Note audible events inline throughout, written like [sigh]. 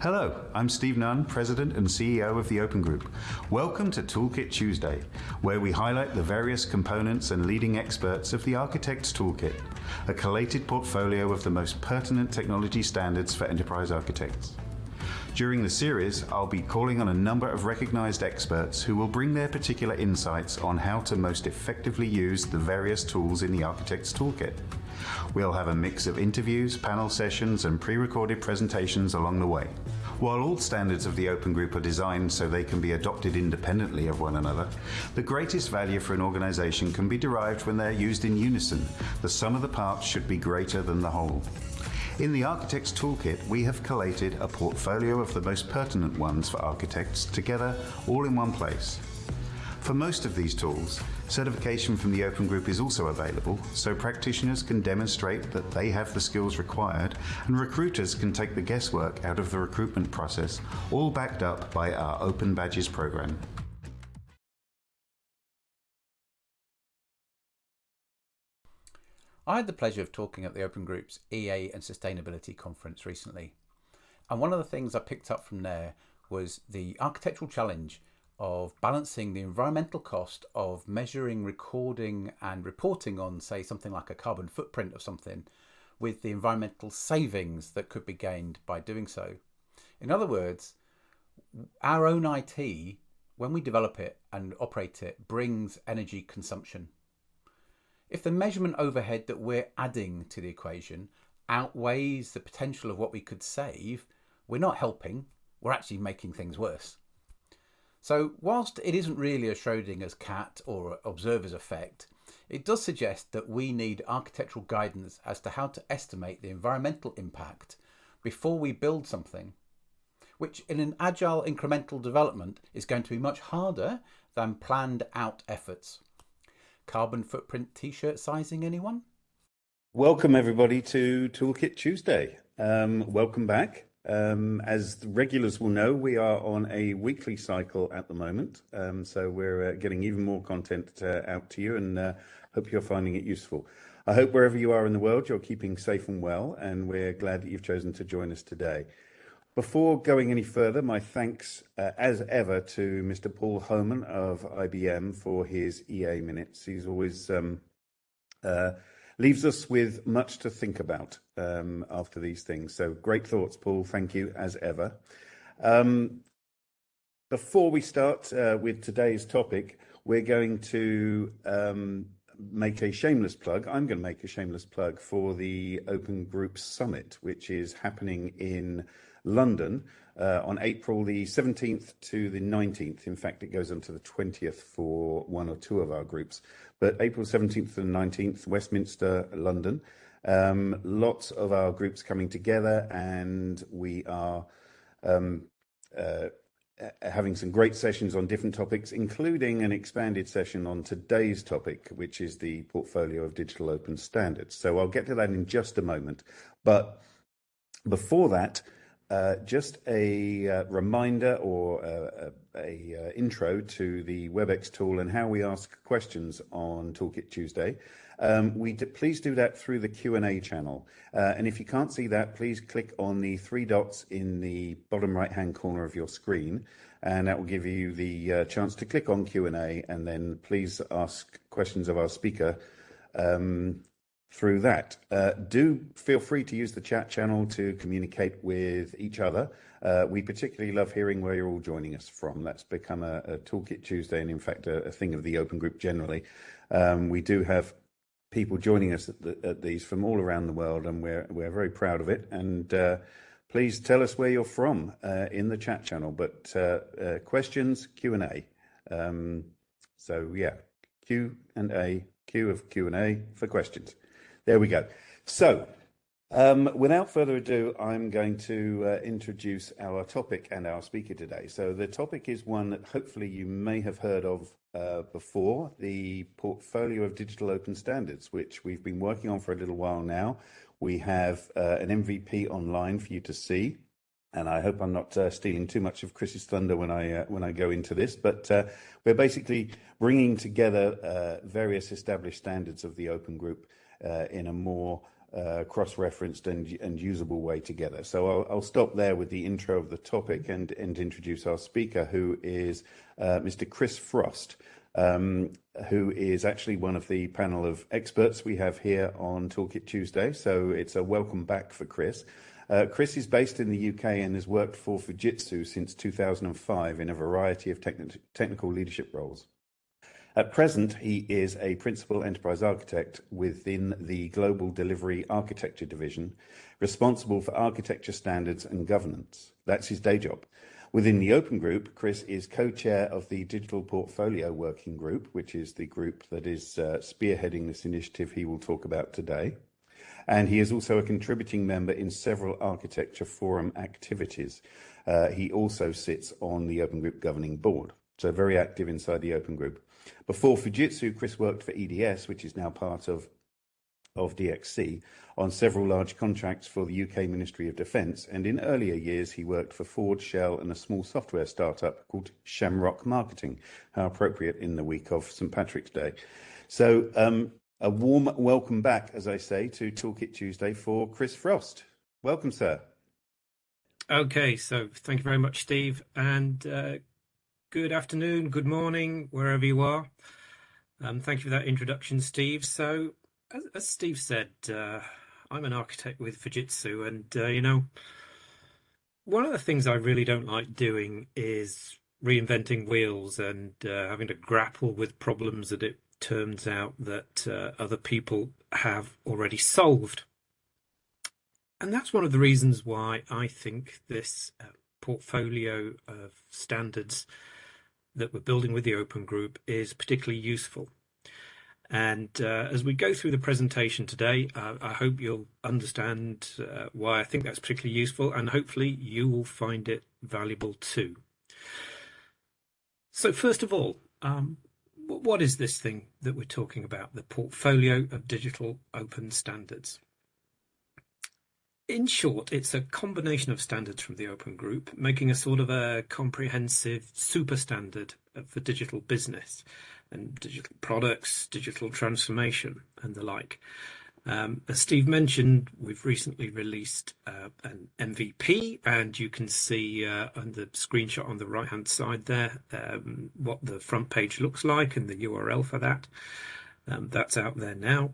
Hello, I'm Steve Nunn, President and CEO of the Open Group. Welcome to Toolkit Tuesday, where we highlight the various components and leading experts of the Architect's Toolkit, a collated portfolio of the most pertinent technology standards for enterprise architects. During the series, I'll be calling on a number of recognized experts who will bring their particular insights on how to most effectively use the various tools in the Architect's Toolkit. We'll have a mix of interviews, panel sessions, and pre-recorded presentations along the way. While all standards of the Open Group are designed so they can be adopted independently of one another, the greatest value for an organization can be derived when they're used in unison. The sum of the parts should be greater than the whole. In the Architect's Toolkit, we have collated a portfolio of the most pertinent ones for architects together all in one place. For most of these tools, certification from the Open Group is also available, so practitioners can demonstrate that they have the skills required and recruiters can take the guesswork out of the recruitment process, all backed up by our Open Badges program. I had the pleasure of talking at the Open Group's EA and Sustainability Conference recently. And one of the things I picked up from there was the architectural challenge of balancing the environmental cost of measuring, recording and reporting on, say, something like a carbon footprint of something with the environmental savings that could be gained by doing so. In other words, our own IT, when we develop it and operate it, brings energy consumption. If the measurement overhead that we're adding to the equation outweighs the potential of what we could save, we're not helping, we're actually making things worse. So whilst it isn't really a Schrodinger's cat or observer's effect, it does suggest that we need architectural guidance as to how to estimate the environmental impact before we build something, which in an agile incremental development is going to be much harder than planned out efforts. Carbon footprint t-shirt sizing anyone? Welcome everybody to Toolkit Tuesday. Um, welcome back. Um, as the regulars will know, we are on a weekly cycle at the moment, um, so we're uh, getting even more content uh, out to you and uh, hope you're finding it useful. I hope wherever you are in the world, you're keeping safe and well, and we're glad that you've chosen to join us today. Before going any further, my thanks as ever to Mr. Paul Homan of IBM for his EA minutes. He's always um, leaves us with much to think about um, after these things. So great thoughts, Paul. Thank you as ever. Um, before we start uh, with today's topic, we're going to um, make a shameless plug. I'm going to make a shameless plug for the Open Group Summit, which is happening in London uh, on April the 17th to the 19th. In fact, it goes on to the 20th for one or two of our groups. But April 17th to the 19th, Westminster, London. Um, lots of our groups coming together, and we are um, uh, having some great sessions on different topics, including an expanded session on today's topic, which is the portfolio of digital open standards. So I'll get to that in just a moment. But before that, uh, just a uh, reminder or uh, a, a, a, intro to the WebEx tool and how we ask questions on Toolkit Tuesday. Um, please do that through the Q&A channel. Uh, and if you can't see that, please click on the three dots in the bottom right-hand corner of your screen, and that will give you the uh, chance to click on Q&A, and then please ask questions of our speaker um, through that. Uh, do feel free to use the chat channel to communicate with each other. Uh, we particularly love hearing where you're all joining us from. That's become a, a Toolkit Tuesday and, in fact, a, a, thing of the Open Group generally. Um, we do have people joining us at, the, at, these from all around the world, and we're we're very proud of it. And uh, please tell us where you're from uh, in the chat channel. But uh, uh, questions, Q and A. Um, so yeah, Q and A. A, Q of Q and A for questions. There we go. So, um, without further ado, I'm going to uh, introduce our topic and our speaker today. So the topic is one that hopefully you may have heard of uh, before, the portfolio of digital open standards, which we've been working on for a little while now. We have uh, an MVP online for you to see. And I hope I'm not uh, stealing too much of Chris's thunder when I uh, when I go into this, but uh, we're basically bringing together various established standards of the Open Group in a more uh, cross-referenced and, usable way together. So I'll, stop there with the intro of the topic and, introduce our speaker, who is uh, Mr. Chris Frost, um, who is actually one of the panel of experts we have here on Toolkit Tuesday. So it's a welcome back for Chris. Uh, Chris is based in the UK and has worked for Fujitsu since 2005 in a variety of techni technical leadership roles. At present, he is a principal enterprise architect within the Global Delivery Architecture Division, responsible for architecture standards and governance. That's his day job. Within the Open Group, Chris is co-chair of the Digital Portfolio Working Group, which is the group that is uh, spearheading this initiative he will talk about today. And he is also a contributing member in several architecture forum activities. Uh, he also sits on the Open Group governing board, so very active inside the Open Group. Before Fujitsu, Chris worked for EDS, which is now part of of DXC on several large contracts for the UK Ministry of Defence, and in earlier years he worked for Ford, Shell, and a small software startup called Shamrock Marketing. How appropriate in the week of St Patrick's Day. So, um, a warm welcome back, as I say, to Toolkit Tuesday for Chris Frost. Welcome, sir. Okay, so thank you very much, Steve, and uh, good afternoon, good morning, wherever you are. Um, thank you for that introduction, Steve. So, as, as Steve said, uh, I'm an architect with Fujitsu, and uh, you know, one of the things I really don't like doing is reinventing wheels and uh, having to grapple with problems that it turns out that uh, other people have already solved. And that's one of the reasons why I think this uh, portfolio of standards that we're building with the Open Group is particularly useful. And uh, as we go through the presentation today, uh, I hope you'll understand uh, why I think that's particularly useful, and hopefully you will find it valuable too. So first of all, um, what is this thing that we're talking about, the portfolio of digital open standards? In short, it's a combination of standards from the Open Group, making a sort of a comprehensive super standard for digital business and digital products, digital transformation, and the like. Um, as Steve mentioned, we've recently released uh, an MVP, and you can see uh, on the screenshot on the right hand side there um, what the front page looks like and the URL for that. Um, that's out there now.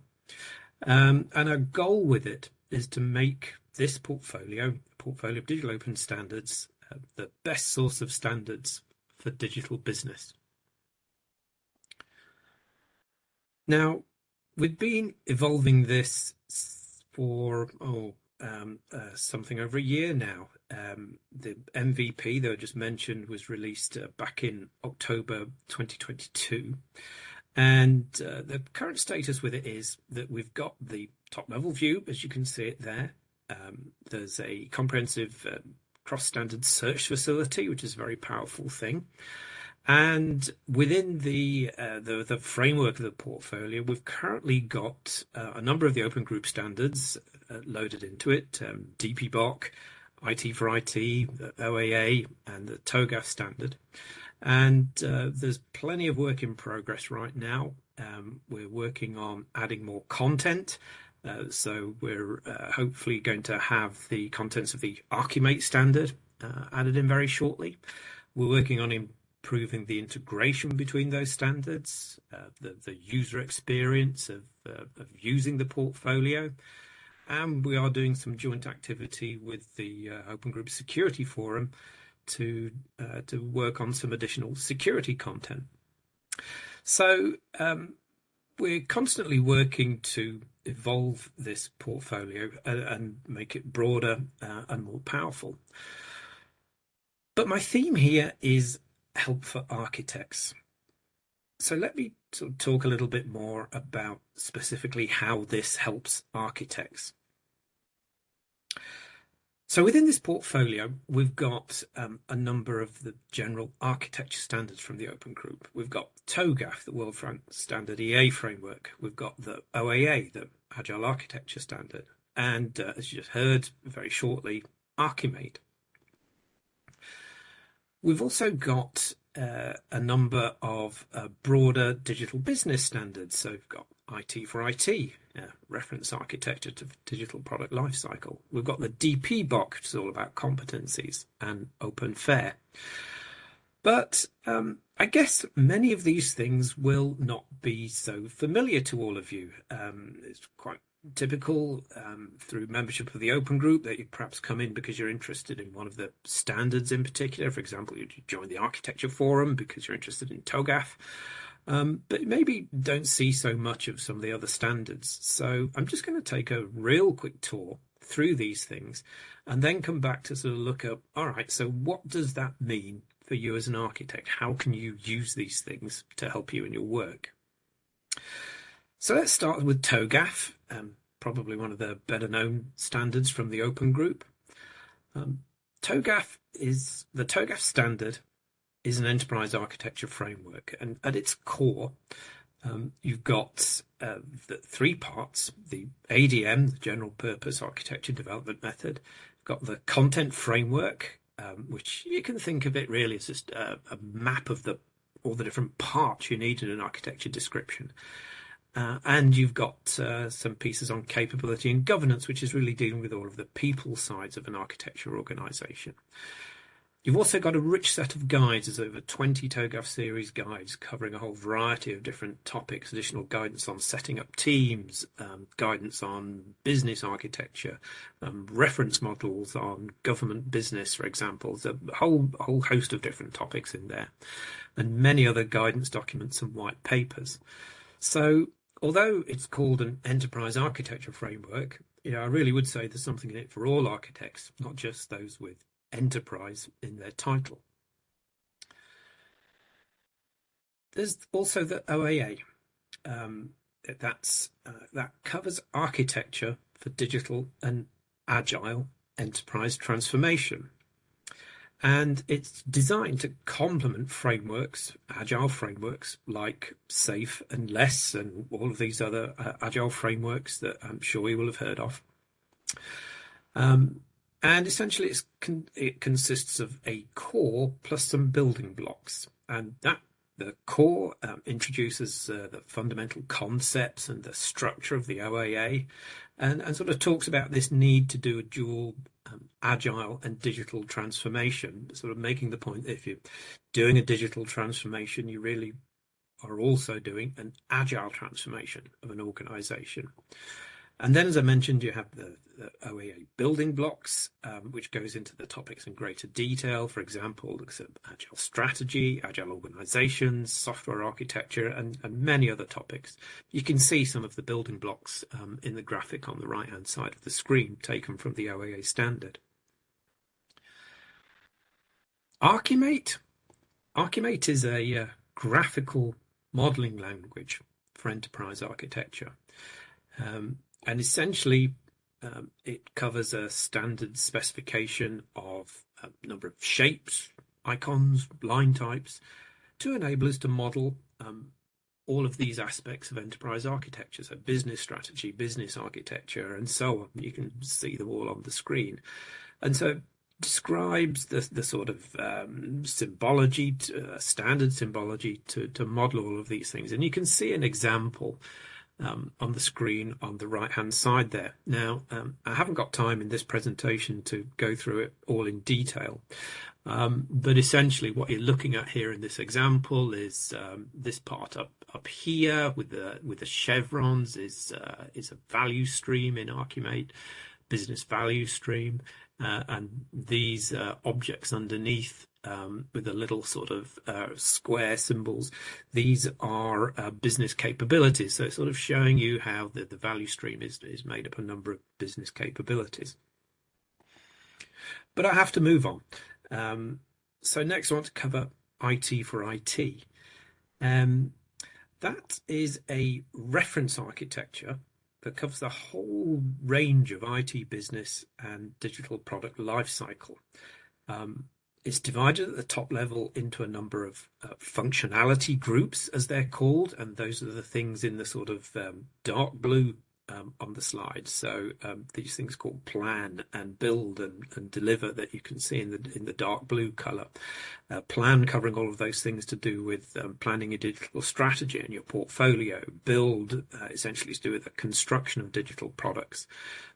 Um, and our goal with it is to make this portfolio, portfolio of digital open standards, uh, the best source of standards for digital business. Now, we've been evolving this for oh um, uh, something over a year now. Um, the MVP that I just mentioned was released uh, back in October 2022. And uh, the current status with it is that we've got the top level view, as you can see it there, um, there's a comprehensive uh, cross-standard search facility, which is a very powerful thing. And within the, uh, the, the framework of the portfolio, we've currently got uh, a number of the open group standards uh, loaded into it: um, DPBOK, IT for IT, OAA, and the TOGAF standard. And uh, there's plenty of work in progress right now. Um, we're working on adding more content uh, so we're uh, hopefully going to have the contents of the Archimate standard uh, added in very shortly. We're working on improving the integration between those standards, uh, the, the, user experience of, uh, of, using the portfolio, and we are doing some joint activity with the Open Group Security Forum to to work on some additional security content. So um, we're constantly working to evolve this portfolio and, and make it broader uh, and more powerful. But my theme here is help for architects. So let me sort of talk a little bit more about specifically how this helps architects. So within this portfolio, we've got um, a number of the general architecture standards from the Open Group. We've got TOGAF, the World Standard EA framework. We've got the OAA, the Agile Architecture Standard. And uh, as you just heard very shortly, Archimate. We've also got uh, a number of uh, broader digital business standards. So we've got IT for IT, reference architecture to digital product lifecycle. We've got the DPBOK, which is all about competencies and open fair. But um, I guess many of these things will not be so familiar to all of you. Um, it's quite typical um, through membership of the open group that you perhaps come in because you're interested in one of the standards in particular. For example, you join the architecture forum because you're interested in TOGAF. Um, but maybe don't see so much of some of the other standards. So I'm just going to take a real quick tour through these things and then come back to sort of look up, all right, so what does that mean for you as an architect? How can you use these things to help you in your work? So let's start with TOGAF, um, probably one of the better known standards from the open group. Um, TOGAF is the TOGAF standard is an enterprise architecture framework, and at its core, um, you've got uh, the three parts: the ADM, the general purpose architecture development method. You've got the content framework, um, which you can think of it really as just a, a, map of the all the different parts you need in an architecture description. Uh, and you've got uh, some pieces on capability and governance, which is really dealing with all of the people sides of an architecture organization. You've also got a rich set of guides. There's over 20 TOGAF series guides covering a whole variety of different topics, additional guidance on setting up teams, um, guidance on business architecture, um, reference models on government business, for example. There's a whole, whole host of different topics in there and many other guidance documents and white papers. So although it's called an enterprise architecture framework, know, I really would say there's something in it for all architects, not just those with enterprise in their title. There's also the OAA. Um, that's uh, that covers architecture for digital and agile enterprise transformation. And it's designed to complement frameworks, agile frameworks like SAFe and LeSS and all of these other uh, agile frameworks that I'm sure you will have heard of. Um, and essentially, con- it consists of a core plus some building blocks, and that the core um, introduces uh, the fundamental concepts and the structure of the OAA, and, and sort of talks about this need to do a dual um, agile and digital transformation, sort of making the point that if you're doing a digital transformation, you really are also doing an agile transformation of an organization. And then, as I mentioned, you have the, the OAA building blocks, um, which goes into the topics in greater detail. For example, looks at agile strategy, agile organizations, software architecture, and, and many other topics. You can see some of the building blocks um, in the graphic on the right hand side of the screen, taken from the OAA standard. Archimate. Archimate is a uh, graphical modeling language for enterprise architecture. Um, and essentially um, it covers a standard specification of a number of shapes, icons, line types to enable us to model um, all of these aspects of enterprise architecture, so business strategy, business architecture, and so on. You can see them all on the screen. And so describes the, the sort of um, symbology, to, uh, standard symbology to, to model all of these things. And you can see an example um, on the screen on the right hand side there. Now, um, I haven't got time in this presentation to go through it all in detail, um, but essentially what you're looking at here in this example is um, this part up up here with the with the chevrons is uh, is a value stream in Archimate, business value stream, uh, and these uh, objects underneath um, with the little sort of uh, square symbols. These are uh, business capabilities. So it's sort of showing you how the, the value stream is, is made up a number of business capabilities. But I have to move on. Um, so next I want to cover IT for IT. Um, that is a reference architecture that covers the whole range of IT business and digital product lifecycle. Um, it's divided at the top level into a number of uh, functionality groups, as they're called, and those are the things in the sort of um, dark blue um, on the slide. So um, these things called plan and build and, and, deliver that you can see in the in the dark blue color. Uh, plan covering all of those things to do with um, planning your digital strategy and your portfolio. Build uh, essentially to do with the construction of digital products.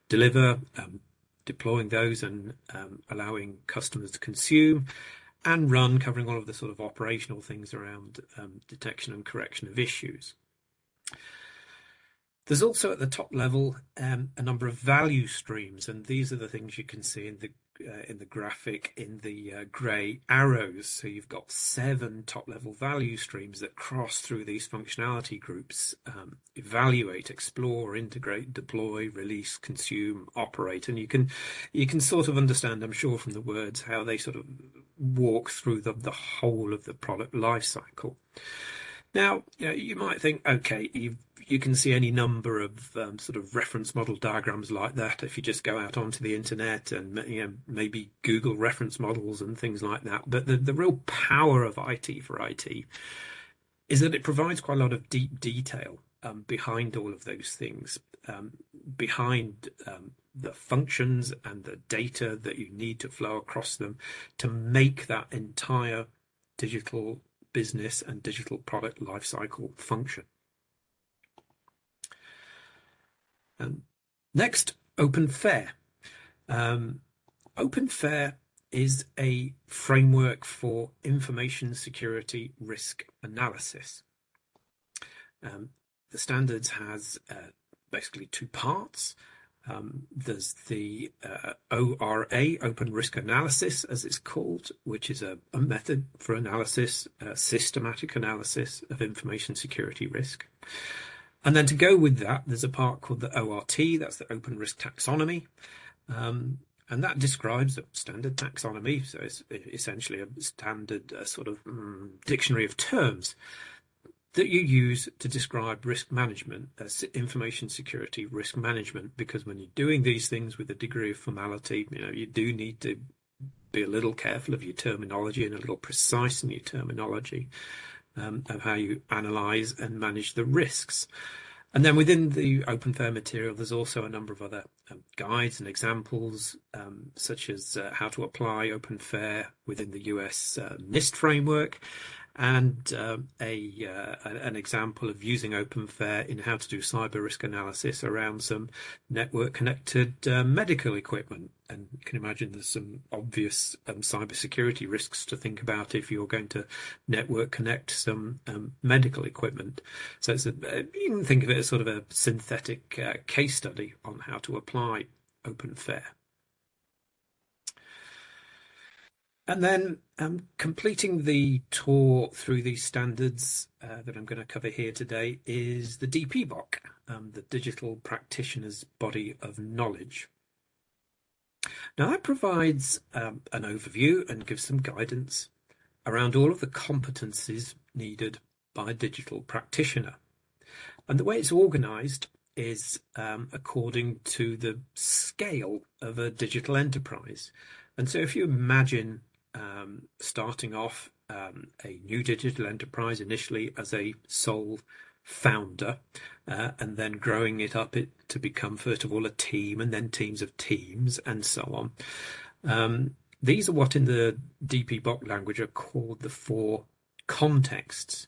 Deliver um, deploying those and um, allowing customers to consume. And run covering all of the sort of operational things around um, detection and correction of issues. There's also at the top level um, a number of value streams, and these are the things you can see in the uh, in the graphic in the uh, grey arrows. So you've got seven top level value streams that cross through these functionality groups: um, evaluate, explore, integrate, deploy, release, consume, operate, and you can you can sort of understand, I'm sure, from the words how they sort of walk through the the whole of the product life cycle. Now, you, know, you might think, okay, you you can see any number of um, sort of reference model diagrams like that if you just go out onto the internet and you know, maybe Google reference models and things like that. But the, the real power of IT for IT is that it provides quite a lot of deep detail um, behind all of those things, um, behind um, the functions and the data that you need to flow across them to make that entire digital business and digital product lifecycle function. Um, next, OpenFair. Um, OpenFair is a framework for information security risk analysis. Um, the standards has uh, basically two parts. Um, there's the uh, ORA, Open Risk Analysis, as it's called, which is a, a method for analysis, uh, systematic analysis of information security risk. And then to go with that, there's a part called the ORT, that's the Open Risk Taxonomy. Um, and that describes a standard taxonomy, so it's essentially a standard uh, sort of um, dictionary of terms that you use to describe risk management, uh, information security risk management, because when you're doing these things with a degree of formality, you know, you do need to be a little careful of your terminology and a little precise in your terminology um, of how you analyze and manage the risks. And then within the OpenFair material, there's also a number of other um, guides and examples, um, such as uh, how to apply OpenFair within the US uh, NIST framework, and um, a uh, an example of using OpenFair in how to do cyber risk analysis around some network connected uh, medical equipment. And you can imagine there's some obvious um, cybersecurity risks to think about if you're going to network connect some um, medical equipment. So it's a, uh, you can think of it as sort of a synthetic uh, case study on how to apply OpenFair. And then um, completing the tour through these standards uh, that I'm going to cover here today is the DPBOK, um, the Digital Practitioners Body of Knowledge. Now that provides um, an overview and gives some guidance around all of the competencies needed by a digital practitioner. And the way it's organized is um, according to the scale of a digital enterprise. And so if you imagine um, starting off um, a new digital enterprise initially as a sole founder uh, and then growing it up it, to become first of all a team and then teams of teams and so on. Um, these are what in the DP DPBOK language are called the four contexts.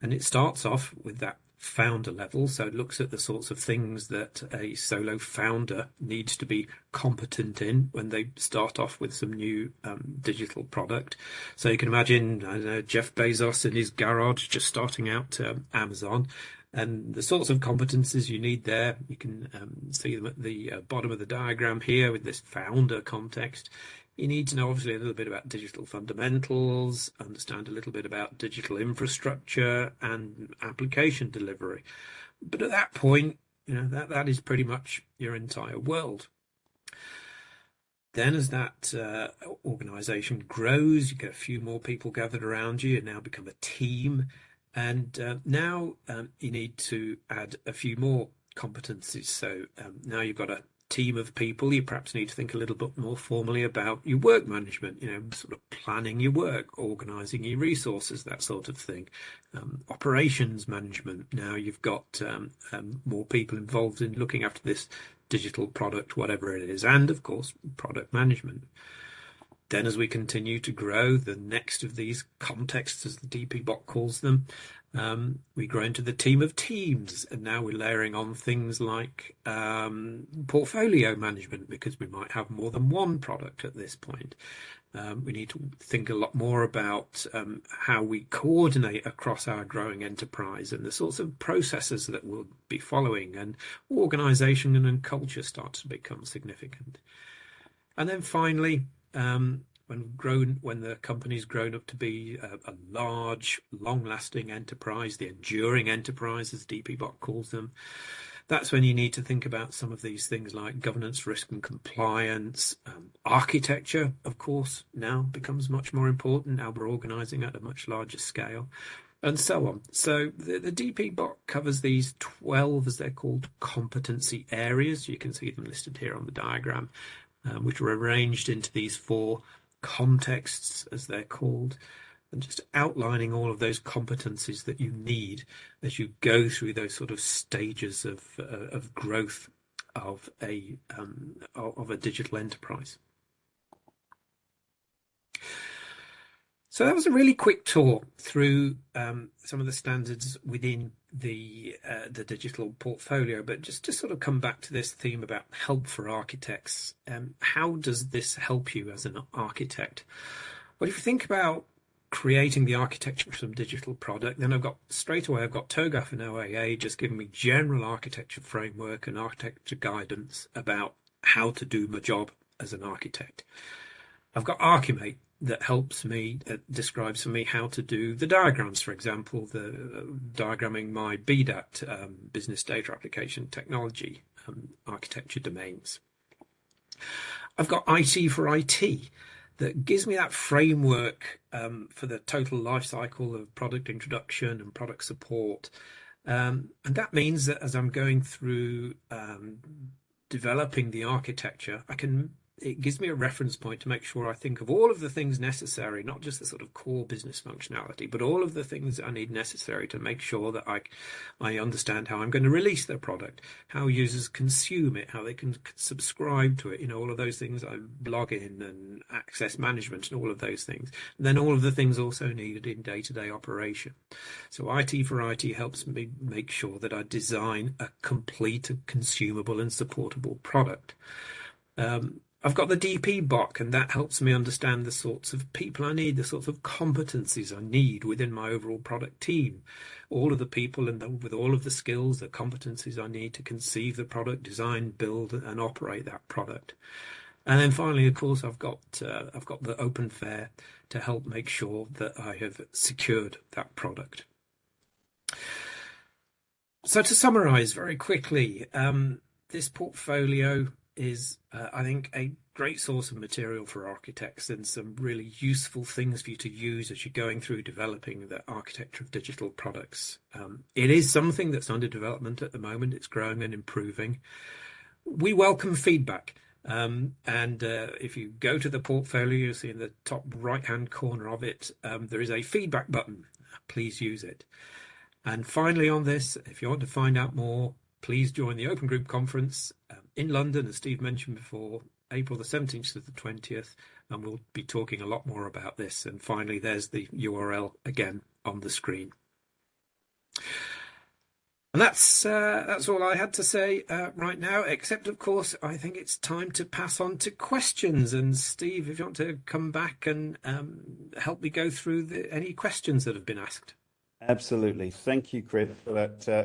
And it starts off with that founder level. So it looks at the sorts of things that a solo founder needs to be competent in when they start off with some new um, digital product. So you can imagine, know, Jeff Bezos in his garage just starting out um, Amazon. And the sorts of competences you need there, you can um, see them at the uh, bottom of the diagram here with this founder context. You need to know obviously a little bit about digital fundamentals, understand a little bit about digital infrastructure and application delivery. But at that point, you know, that, that is pretty much your entire world. Then, as that uh, organization grows, you get a few more people gathered around you and now become a team. And uh, now um, you need to add a few more competencies. So um, now you've got a team of people, you perhaps need to think a little bit more formally about your work management, you know, sort of planning your work, organizing your resources, that sort of thing. Um, operations management. Now you've got um, um, more people involved in looking after this digital product, whatever it is, and of course, product management. Then, as we continue to grow, the next of these contexts, as the DPBOK calls them, um, we grow into the team of teams, and now we're layering on things like um, portfolio management because we might have more than one product at this point. Um, we need to think a lot more about um, how we coordinate across our growing enterprise and the sorts of processes that we'll be following, and organization and culture start to become significant. And then finally, um, when grown when the company's grown up to be a, a large, long-lasting enterprise, the enduring enterprise, as DPBOK calls them, that's when you need to think about some of these things like governance, risk, and compliance. Um, architecture, of course, now becomes much more important. Now we're organising at a much larger scale, and so on. So the, the DPBOK covers these 12, as they're called, competency areas. You can see them listed here on the diagram, um, which are arranged into these four contexts, as they're called, and just outlining all of those competencies that you need as you go through those sort of stages of uh, of growth of a um, of a digital enterprise. So that was a really quick tour through um, some of the standards within the uh, the digital portfolio. But just to sort of come back to this theme about help for architects, um, how does this help you as an architect? Well, if you think about creating the architecture for some digital product, then I've got straight away I've got TOGAF and OAA just giving me general architecture framework and architecture guidance about how to do my job as an architect. I've got Archimate that helps me, describes for me how to do the diagrams, for example, the uh, diagramming my BDAT, um, business data application technology um, architecture domains. I've got IT for IT that gives me that framework um, for the total life cycle of product introduction and product support. Um, and that means that as I'm going through um, developing the architecture, I can it gives me a reference point to make sure I think of all of the things necessary, not just the sort of core business functionality, but all of the things I need necessary to make sure that I, I understand how I'm going to release their product, how users consume it, how they can subscribe to it, you know, all of those things I log in and access management and all of those things. And then all of the things also needed in day-to-day operation. So IT for IT helps me make sure that I design a complete, consumable and supportable product. Um, I've got the DPBOK, and that helps me understand the sorts of people I need, the sorts of competencies I need within my overall product team. All of the people and the, with all of the skills, the competencies I need to conceive the product, design, build, and operate that product. And then finally, of course, I've got uh, I've got the OpenFAIR to help make sure that I have secured that product. So to summarise very quickly, um, this portfolio is, uh, I think, a great source of material for architects and some really useful things for you to use as you're going through developing the architecture of digital products. Um, it is something that's under development at the moment. It's growing and improving. We welcome feedback. Um, and uh, if you go to the portfolio, you'll see in the top right hand corner of it, um, there is a feedback button. Please use it. And finally, on this, if you want to find out more, please join the Open Group Conference um, in London, as Steve mentioned before, April the 17th to the 20th, and we'll be talking a lot more about this. And finally, there's the URL again on the screen. And that's uh, that's all I had to say uh, right now. Except, of course, I think it's time to pass on to questions. And Steve, if you want to come back and um, help me go through the, any questions that have been asked. Absolutely. Thank you, Chris, for that uh,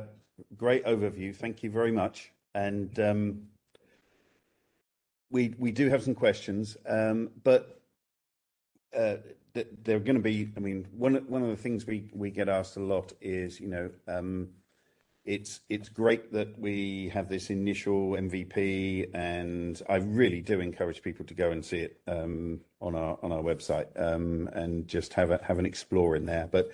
great overview. Thank you very much. And um, we we do have some questions, um, but uh, they're going to be. I mean, one one of the things we we get asked a lot is, you know, um, it's it's great that we have this initial MVP, and I really do encourage people to go and see it um, on our on our website um, and just have a, have an explore in there. But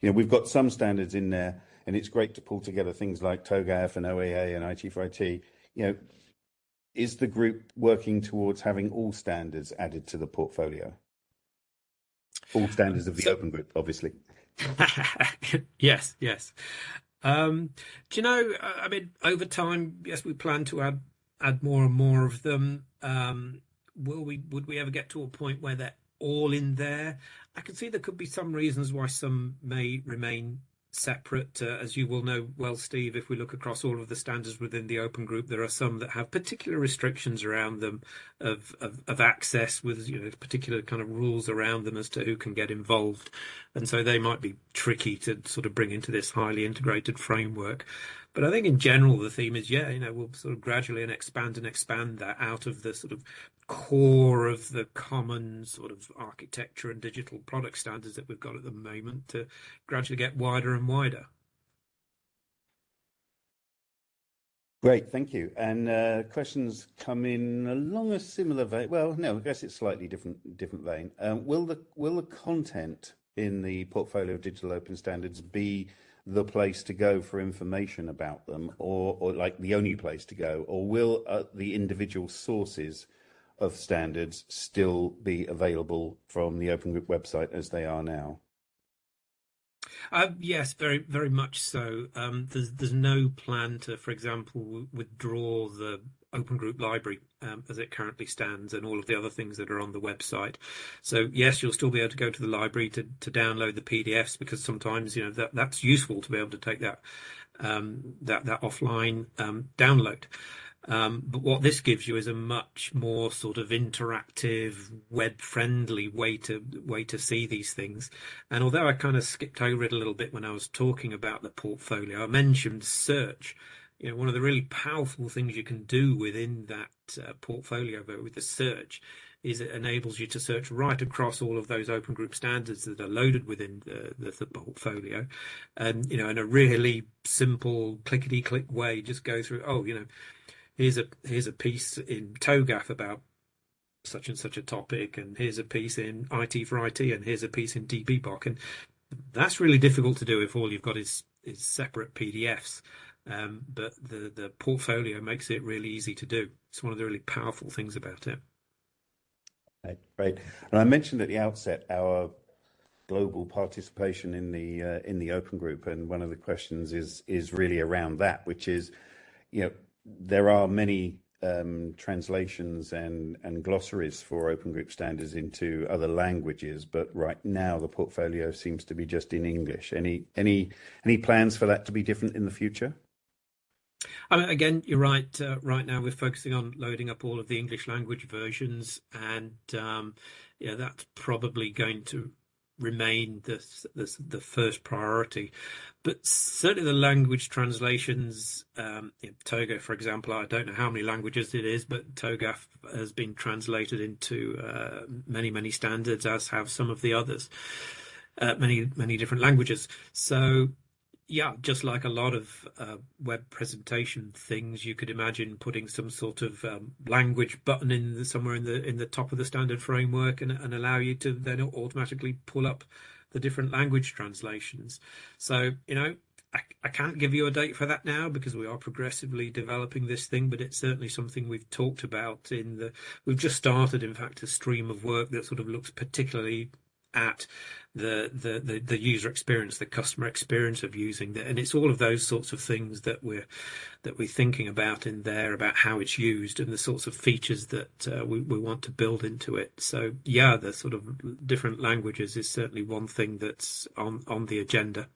you know, we've got some standards in there and it's great to pull together things like TOGAF and OAA and IT for IT. You know, is the group working towards having all standards added to the portfolio? All standards of the so, open group, obviously. [laughs] yes, yes. Um, do you know? I mean, over time, yes, we plan to add add more and more of them. Um, will we? Would we ever get to a point where they're all in there? I can see there could be some reasons why some may remain separate. Uh, as you will know well, Steve, if we look across all of the standards within the open group, there are some that have particular restrictions around them of, of, of, access with you know particular kind of rules around them as to who can get involved. And so they might be tricky to sort of bring into this highly integrated framework. But I think in general, the theme is, yeah, you know, we'll sort of gradually and expand and expand that out of the sort of core of the common sort of architecture and digital product standards that we've got at the moment to gradually get wider and wider. Great, thank you. And uh, questions come in along a similar vein. Well, no, I guess it's slightly different different vein. Um, will the will the content in the portfolio of digital open standards be the place to go for information about them, or, or like the only place to go, or will uh, the individual sources of standards still be available from the Open Group website as they are now? Uh, yes, very, very much so. Um, there's, there's no plan to, for example, withdraw the Open Group library um, as it currently stands and all of the other things that are on the website. So yes, you'll still be able to go to the library to, to download the PDFs because sometimes you know that that's useful to be able to take that um, that that offline um, download. Um, but what this gives you is a much more sort of interactive, web-friendly way to way to see these things. And although I kind of skipped over it a little bit when I was talking about the portfolio, I mentioned search you know, one of the really powerful things you can do within that uh, portfolio, with the search, is it enables you to search right across all of those open group standards that are loaded within the, the, the portfolio, and you know, in a really simple clickety click way, just go through. Oh, you know, here's a here's a piece in TOGAF about such and such a topic, and here's a piece in IT for IT, and here's a piece in DPBOK, and that's really difficult to do if all you've got is is separate PDFs. Um, but the the portfolio makes it really easy to do. It's one of the really powerful things about it. Right. And I mentioned at the outset our global participation in the uh, in the open group, and one of the questions is is really around that, which is, you know, there are many um, translations and and glossaries for open group standards into other languages, but right now the portfolio seems to be just in English. Any any any plans for that to be different in the future? I mean, again, you're right. Uh, right now, we're focusing on loading up all of the English language versions, and um, yeah, that's probably going to remain the, the, the first priority. But certainly, the language translations, um, TOGAF, for example, I don't know how many languages it is, but TOGAF has been translated into uh, many, many standards, as have some of the others. Uh, many many different languages. So yeah, just like a lot of uh, web presentation things, you could imagine putting some sort of um, language button in the, somewhere in the in the top of the standard framework and, and allow you to then automatically pull up the different language translations. So you know, I, I can't give you a date for that now because we are progressively developing this thing, but it's certainly something we've talked about in the. We've just started, in fact, a stream of work that sort of looks particularly at the, the, the, the, user experience, the customer experience of using it. And it's all of those sorts of things that we're, that we're thinking about in there about how it's used and the sorts of features that uh, we, we want to build into it. So yeah, the sort of different languages is certainly one thing that's on, on the agenda.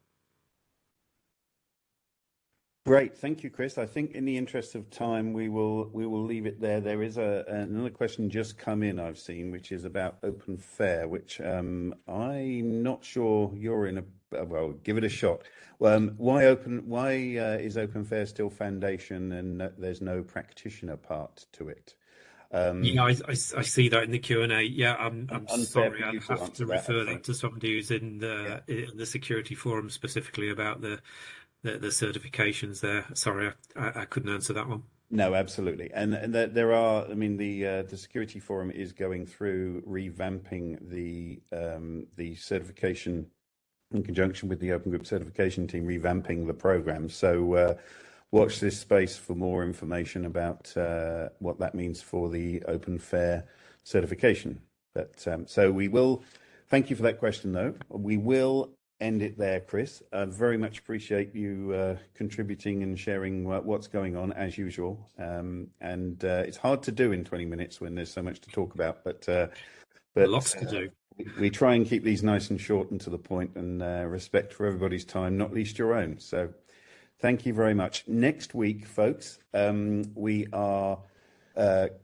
Great, thank you, Chris. I think in the interest of time, we will we will leave it there. There is a another question just come in I've seen, which is about Open Fair, which um, I'm not sure you're in a well. Give it a shot. Um, why open? Why uh, is Open Fair still foundation and uh, there's no practitioner part to it? Um, yeah, I, I, I, see that in the Q and A. Yeah, I'm, I'm sorry, I have to refer that, that to somebody who's in the yeah. in the security forum specifically about the the, the certifications there. Sorry, I, I couldn't answer that one. No, absolutely, and, and there are. I mean, the uh, the security forum is going through revamping the um, the certification in conjunction with the Open Group certification team, revamping the program. So, uh, watch this space for more information about uh, what that means for the Open Fair certification. But um, so we will. Thank you for that question, though. We will end it there, Chris. I very much appreciate you uh, contributing and sharing what's going on as usual. Um, and uh, it's hard to do in 20 minutes when there's so much to talk about, but uh, but lots to do. We try and keep these nice and short and to the point, and uh, respect for everybody's time, not least your own. So, thank you very much. Next week, folks, um, we are uh,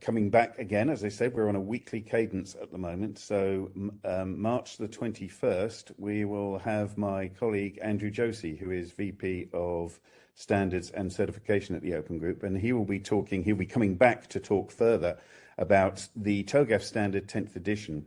coming back again, as I said, we're on a weekly cadence at the moment. So um, March the 21st, we will have my colleague Andrew Josey, who is VP of Standards and Certification at the Open Group, and he will be talking, he'll be coming back to talk further about the TOGAF Standard 10th edition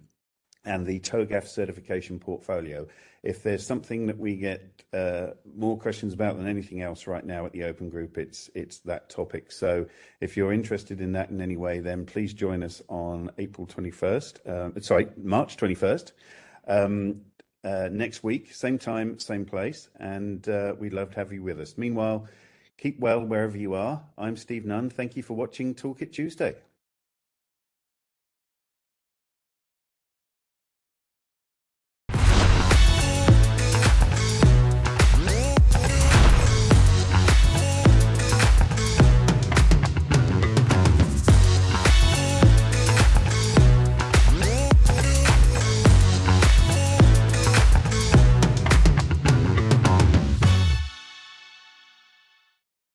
and the TOGAF certification portfolio. If there's something that we get uh, more questions about than anything else right now at the Open Group, it's it's that topic. So if you're interested in that in any way, then please join us on April 21st. Uh, sorry, March 21st. Um, uh, next week, same time, same place, and uh, we'd love to have you with us. Meanwhile, keep well wherever you are. I'm Steve Nunn. Thank you for watching Toolkit Tuesday.